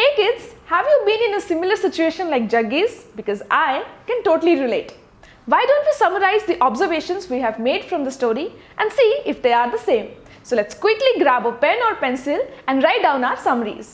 Hey kids, have you been in a similar situation like Jaggi's? Because I can totally relate. Why don't we summarize the observations we have made from the story and see if they are the same. So let's quickly grab a pen or pencil and write down our summaries.